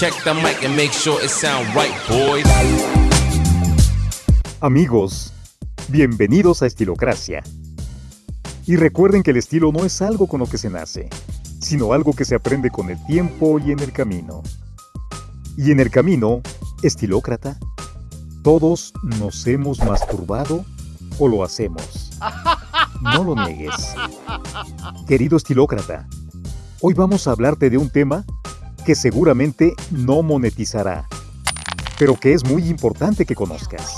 Check the mic and make sure it sound right, boys. Amigos, bienvenidos a Estilocracia. Y recuerden que el estilo no es algo con lo que se nace, sino algo que se aprende con el tiempo y en el camino. Y en el camino, estilócrata, todos nos hemos masturbado o lo hacemos. No lo niegues. Querido estilócrata, hoy vamos a hablarte de un tema que seguramente no monetizará, pero que es muy importante que conozcas.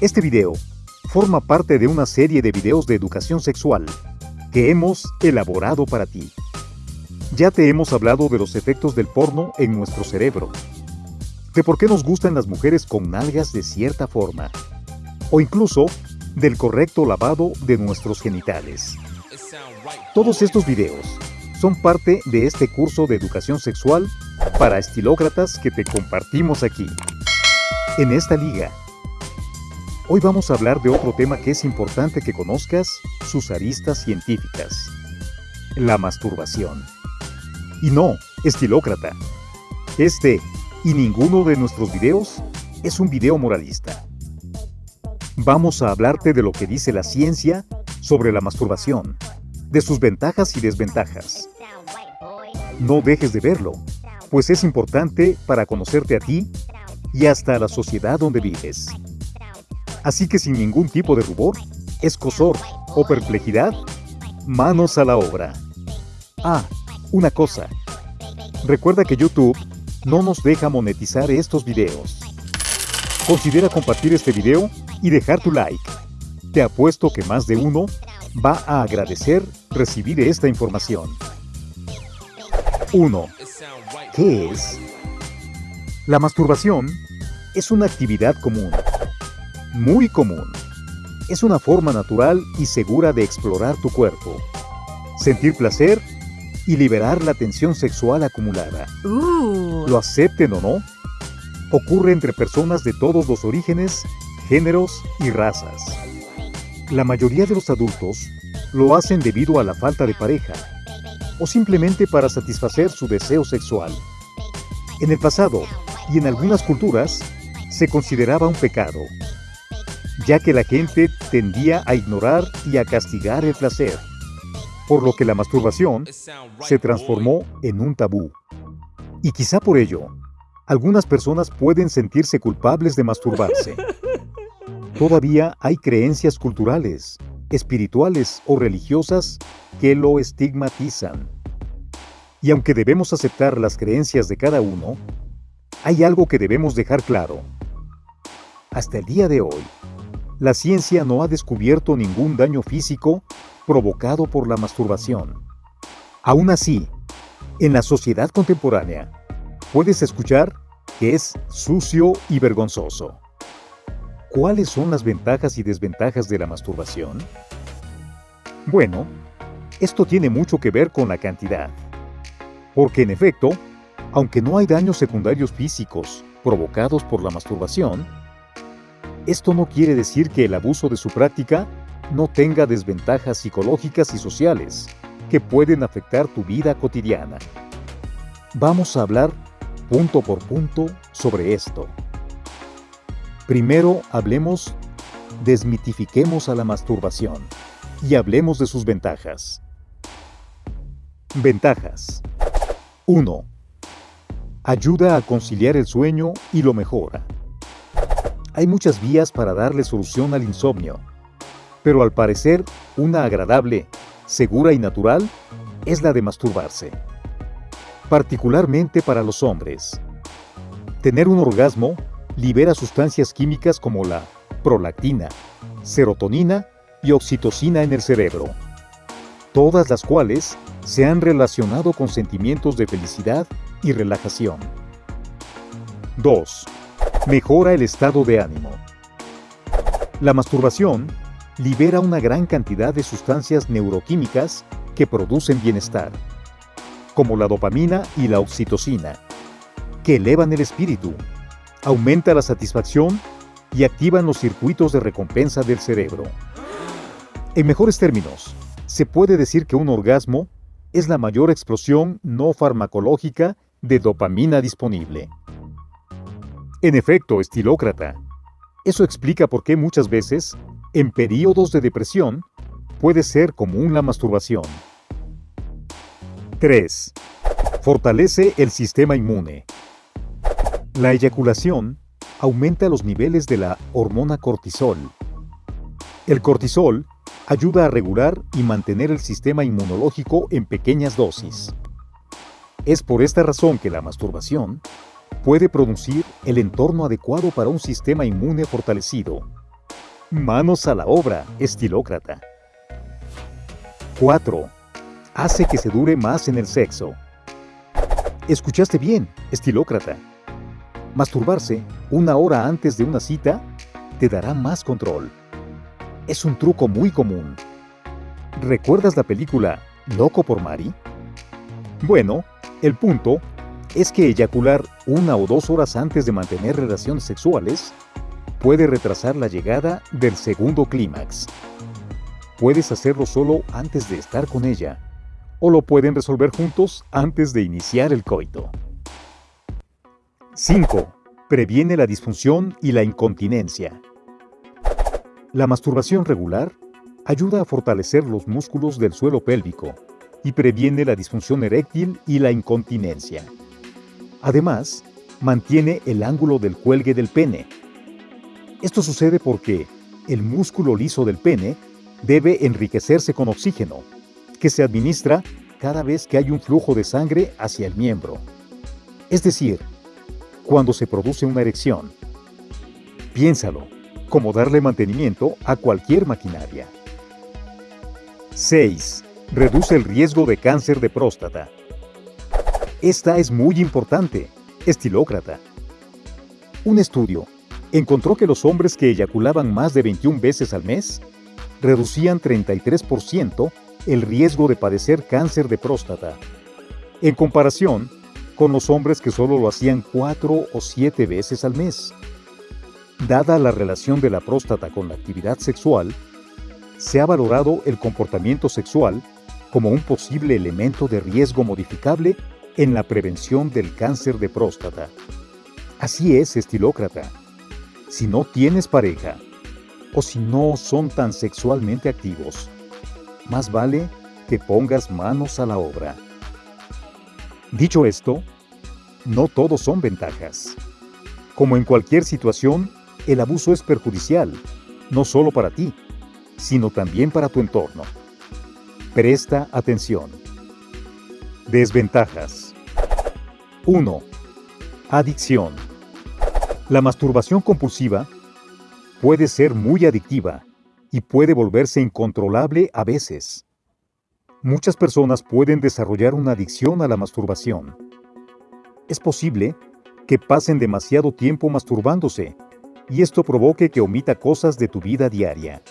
Este video forma parte de una serie de videos de educación sexual que hemos elaborado para ti. Ya te hemos hablado de los efectos del porno en nuestro cerebro, de por qué nos gustan las mujeres con nalgas de cierta forma, o incluso del correcto lavado de nuestros genitales. Todos estos videos son parte de este curso de educación sexual para estilócratas que te compartimos aquí. En esta liga, hoy vamos a hablar de otro tema que es importante que conozcas sus aristas científicas. La masturbación. Y no, estilócrata. Este y ninguno de nuestros videos es un video moralista. Vamos a hablarte de lo que dice la ciencia sobre la masturbación, de sus ventajas y desventajas. No dejes de verlo, pues es importante para conocerte a ti y hasta a la sociedad donde vives. Así que sin ningún tipo de rubor, escosor o perplejidad, manos a la obra. Ah, una cosa. Recuerda que YouTube no nos deja monetizar estos videos. Considera compartir este video y dejar tu like. Te apuesto que más de uno va a agradecer recibir esta información. 1. ¿Qué es? La masturbación es una actividad común, muy común. Es una forma natural y segura de explorar tu cuerpo, sentir placer y liberar la tensión sexual acumulada. Lo acepten o no, ocurre entre personas de todos los orígenes, géneros y razas. La mayoría de los adultos lo hacen debido a la falta de pareja o simplemente para satisfacer su deseo sexual. En el pasado y en algunas culturas se consideraba un pecado, ya que la gente tendía a ignorar y a castigar el placer, por lo que la masturbación se transformó en un tabú. Y quizá por ello, algunas personas pueden sentirse culpables de masturbarse. Todavía hay creencias culturales, espirituales o religiosas que lo estigmatizan. Y aunque debemos aceptar las creencias de cada uno, hay algo que debemos dejar claro. Hasta el día de hoy, la ciencia no ha descubierto ningún daño físico provocado por la masturbación. Aún así, en la sociedad contemporánea, puedes escuchar que es sucio y vergonzoso. ¿Cuáles son las ventajas y desventajas de la masturbación? Bueno, esto tiene mucho que ver con la cantidad. Porque en efecto, aunque no hay daños secundarios físicos provocados por la masturbación, esto no quiere decir que el abuso de su práctica no tenga desventajas psicológicas y sociales que pueden afectar tu vida cotidiana. Vamos a hablar punto por punto sobre esto. Primero hablemos, desmitifiquemos a la masturbación y hablemos de sus ventajas. Ventajas 1. Ayuda a conciliar el sueño y lo mejora. Hay muchas vías para darle solución al insomnio, pero al parecer una agradable, segura y natural es la de masturbarse. Particularmente para los hombres. Tener un orgasmo libera sustancias químicas como la prolactina, serotonina y oxitocina en el cerebro, todas las cuales se han relacionado con sentimientos de felicidad y relajación. 2. Mejora el estado de ánimo. La masturbación libera una gran cantidad de sustancias neuroquímicas que producen bienestar, como la dopamina y la oxitocina, que elevan el espíritu aumenta la satisfacción y activan los circuitos de recompensa del cerebro. En mejores términos, se puede decir que un orgasmo es la mayor explosión no farmacológica de dopamina disponible. En efecto, estilócrata, eso explica por qué muchas veces, en periodos de depresión, puede ser común la masturbación. 3. Fortalece el sistema inmune. La eyaculación aumenta los niveles de la hormona cortisol. El cortisol ayuda a regular y mantener el sistema inmunológico en pequeñas dosis. Es por esta razón que la masturbación puede producir el entorno adecuado para un sistema inmune fortalecido. Manos a la obra, estilócrata. 4. Hace que se dure más en el sexo. Escuchaste bien, estilócrata. Masturbarse una hora antes de una cita te dará más control. Es un truco muy común. ¿Recuerdas la película Loco por Mari? Bueno, el punto es que eyacular una o dos horas antes de mantener relaciones sexuales puede retrasar la llegada del segundo clímax. Puedes hacerlo solo antes de estar con ella, o lo pueden resolver juntos antes de iniciar el coito. 5. Previene la disfunción y la incontinencia. La masturbación regular ayuda a fortalecer los músculos del suelo pélvico y previene la disfunción eréctil y la incontinencia. Además, mantiene el ángulo del cuelgue del pene. Esto sucede porque el músculo liso del pene debe enriquecerse con oxígeno, que se administra cada vez que hay un flujo de sangre hacia el miembro. Es decir, cuando se produce una erección. Piénsalo, como darle mantenimiento a cualquier maquinaria. 6. Reduce el riesgo de cáncer de próstata. Esta es muy importante, estilócrata. Un estudio encontró que los hombres que eyaculaban más de 21 veces al mes reducían 33% el riesgo de padecer cáncer de próstata, en comparación con los hombres que solo lo hacían cuatro o siete veces al mes. Dada la relación de la próstata con la actividad sexual, se ha valorado el comportamiento sexual como un posible elemento de riesgo modificable en la prevención del cáncer de próstata. Así es, estilócrata. Si no tienes pareja, o si no son tan sexualmente activos, más vale que pongas manos a la obra. Dicho esto, no todos son ventajas. Como en cualquier situación, el abuso es perjudicial, no solo para ti, sino también para tu entorno. Presta atención. Desventajas. 1. Adicción. La masturbación compulsiva puede ser muy adictiva y puede volverse incontrolable a veces. Muchas personas pueden desarrollar una adicción a la masturbación. Es posible que pasen demasiado tiempo masturbándose y esto provoque que omita cosas de tu vida diaria.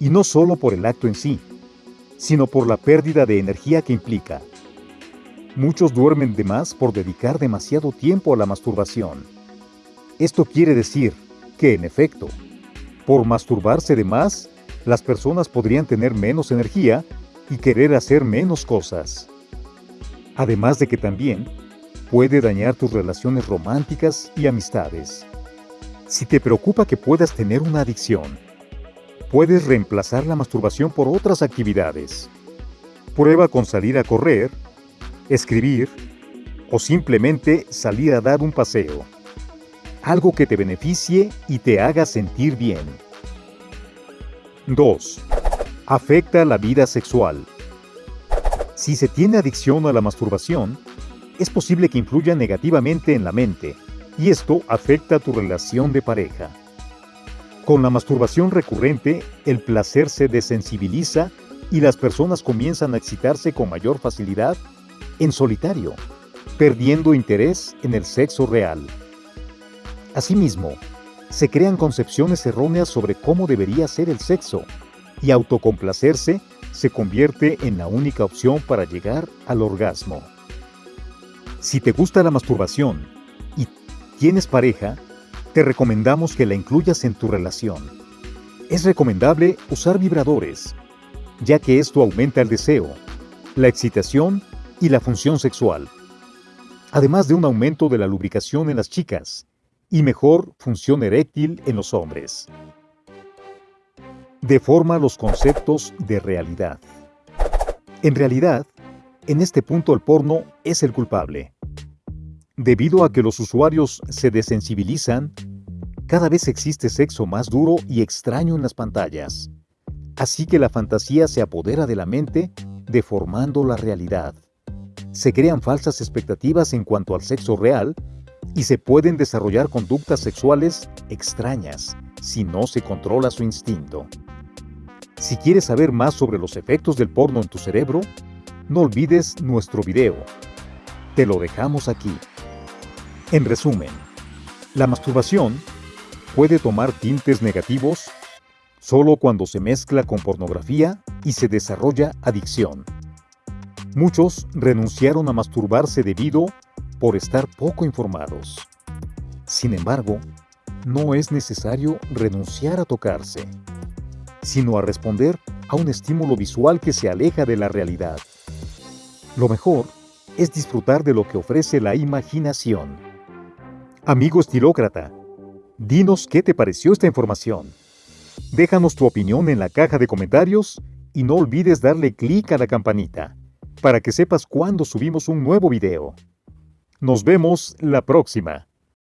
Y no solo por el acto en sí, sino por la pérdida de energía que implica. Muchos duermen de más por dedicar demasiado tiempo a la masturbación. Esto quiere decir que, en efecto, por masturbarse de más, las personas podrían tener menos energía y querer hacer menos cosas. Además de que también puede dañar tus relaciones románticas y amistades. Si te preocupa que puedas tener una adicción, puedes reemplazar la masturbación por otras actividades. Prueba con salir a correr, escribir o simplemente salir a dar un paseo. Algo que te beneficie y te haga sentir bien. 2 afecta la vida sexual. Si se tiene adicción a la masturbación, es posible que influya negativamente en la mente, y esto afecta tu relación de pareja. Con la masturbación recurrente, el placer se desensibiliza y las personas comienzan a excitarse con mayor facilidad en solitario, perdiendo interés en el sexo real. Asimismo, se crean concepciones erróneas sobre cómo debería ser el sexo, y autocomplacerse se convierte en la única opción para llegar al orgasmo. Si te gusta la masturbación y tienes pareja, te recomendamos que la incluyas en tu relación. Es recomendable usar vibradores, ya que esto aumenta el deseo, la excitación y la función sexual. además de un aumento de la lubricación en las chicas y mejor función eréctil en los hombres. Deforma los conceptos de realidad. En realidad, en este punto el porno es el culpable. Debido a que los usuarios se desensibilizan, cada vez existe sexo más duro y extraño en las pantallas. Así que la fantasía se apodera de la mente, deformando la realidad. Se crean falsas expectativas en cuanto al sexo real y se pueden desarrollar conductas sexuales extrañas si no se controla su instinto. Si quieres saber más sobre los efectos del porno en tu cerebro, no olvides nuestro video. Te lo dejamos aquí. En resumen, la masturbación puede tomar tintes negativos solo cuando se mezcla con pornografía y se desarrolla adicción. Muchos renunciaron a masturbarse debido por estar poco informados. Sin embargo, no es necesario renunciar a tocarse, sino a responder a un estímulo visual que se aleja de la realidad. Lo mejor es disfrutar de lo que ofrece la imaginación. Amigo estilócrata, dinos qué te pareció esta información. Déjanos tu opinión en la caja de comentarios y no olvides darle clic a la campanita para que sepas cuando subimos un nuevo video. Nos vemos la próxima.